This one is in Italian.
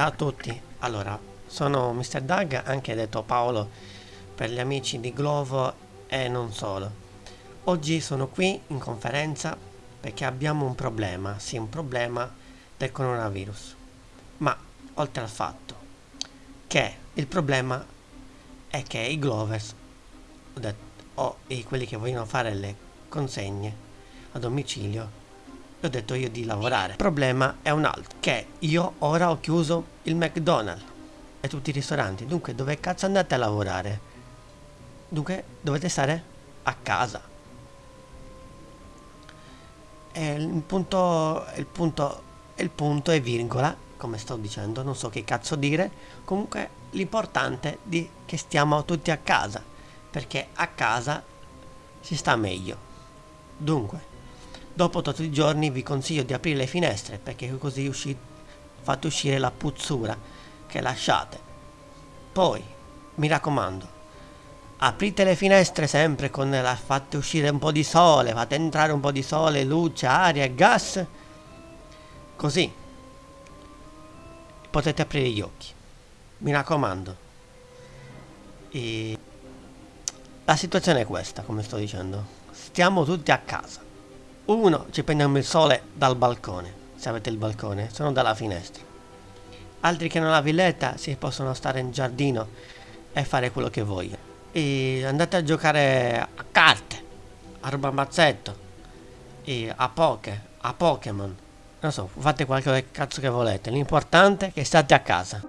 Ciao a tutti, allora sono Mr. Doug, anche detto Paolo per gli amici di Glovo e non solo. Oggi sono qui in conferenza perché abbiamo un problema, sì un problema del coronavirus. Ma oltre al fatto che il problema è che i Glovers o i, quelli che vogliono fare le consegne a domicilio ho detto io di lavorare. Il problema è un altro, che io ora ho chiuso il McDonald's e tutti i ristoranti, dunque dove cazzo andate a lavorare? Dunque dovete stare a casa. E il punto, il punto, il punto è virgola, come sto dicendo, non so che cazzo dire, comunque l'importante è che stiamo tutti a casa, perché a casa si sta meglio. Dunque, Dopo tutti i giorni vi consiglio di aprire le finestre perché così usci fate uscire la puzzura che lasciate. Poi, mi raccomando, aprite le finestre sempre con la fate uscire un po' di sole, fate entrare un po' di sole, luce, aria e gas. Così potete aprire gli occhi. Mi raccomando. E la situazione è questa, come sto dicendo. Stiamo tutti a casa. Uno, ci prendiamo il sole dal balcone, se avete il balcone, sono dalla finestra. Altri che non la villetta si possono stare in giardino e fare quello che vogliono. E andate a giocare a carte, a ruba mazzetto, a poke, a Pokémon. Non so, fate qualche cazzo che volete. L'importante è che state a casa.